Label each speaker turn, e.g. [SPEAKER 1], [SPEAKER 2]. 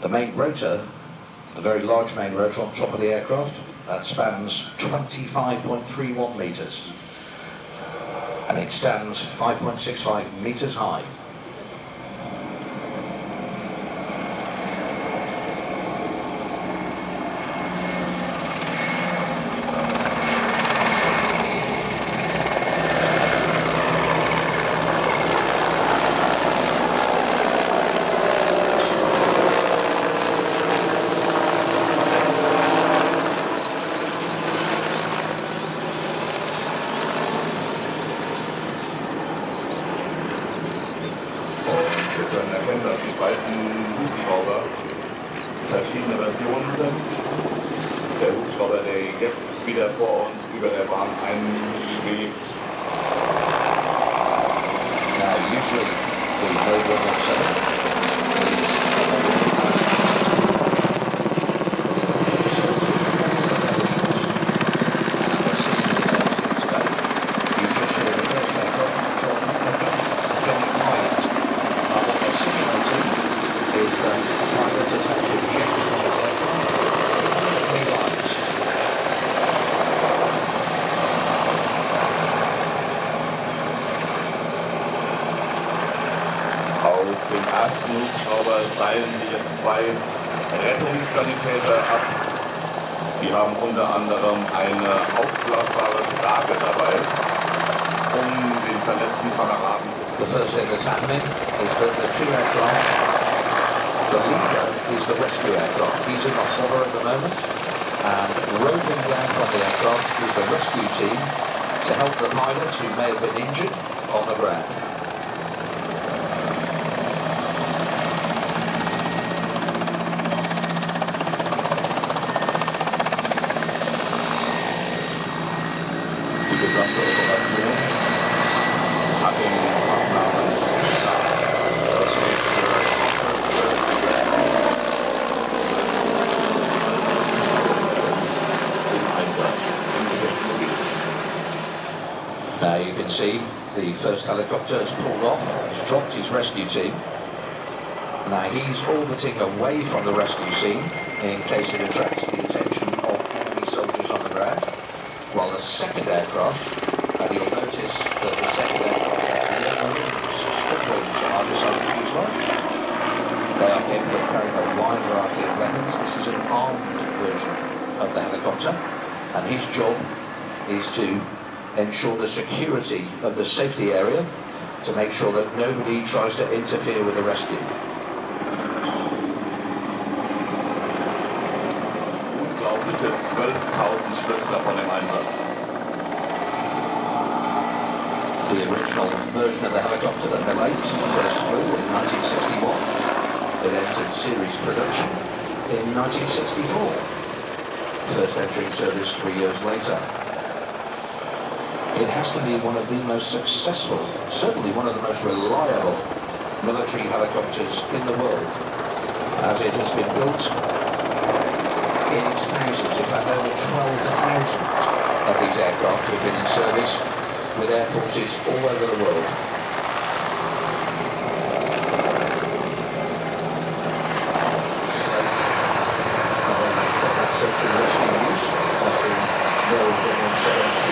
[SPEAKER 1] the main rotor, the very large main rotor on top of the aircraft, that spans 25.31 metres. And it stands 5.65 metres high.
[SPEAKER 2] Erkennen, dass die beiden Hubschrauber verschiedene Versionen sind. Der Hubschrauber, der jetzt wieder vor uns über der Bahn einschwebt,
[SPEAKER 1] Now, usually the Mode 117 is is that the pilot has had to eject from his aircraft permanently lies.
[SPEAKER 2] Aus dem ersten Hubschrauber seilen sich jetzt zwei Rettungssanitäter ab. Die haben unter anderem eine aufblasbare Trage dabei, um den verletzten Kameraden zu
[SPEAKER 1] The first thing that's happening is that the two aircraft, the leader is the rescue aircraft. He's in the hover at the moment, and roping down from the aircraft is the rescue team to help the pilot who may have been injured on the ground. You can see the first helicopter has pulled off, he's dropped his rescue team. Now he's orbiting away from the rescue scene in case it attracts the attention of enemy soldiers on the ground. While the second aircraft, and you'll notice that the second aircraft has no wings, strip side of the fuselage. They are capable of carrying a wide variety of weapons. This is an armed version of the helicopter, and his job is to ensure the security of the safety area to make sure that nobody tries to interfere with the rescue.
[SPEAKER 2] Unglaubliche 12.000 Stück davon im Einsatz.
[SPEAKER 1] The original version of the helicopter that the late first flew in 1961. It entered series production in 1964. First entering service three years later it has to be one of the most successful, certainly one of the most reliable military helicopters in the world, as it has been built in its thousands, in fact over 12,000 of these aircraft have been in service with air forces all over the world. Thank you.